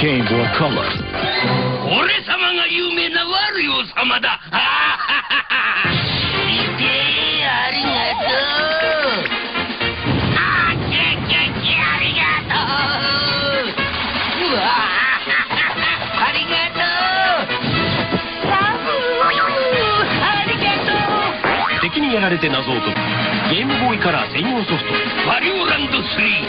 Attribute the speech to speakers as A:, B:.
A: Game Boy Color.
B: ー
A: やられて謎を解く。ゲームボーイカラー専用ソフト。
B: マリオランド3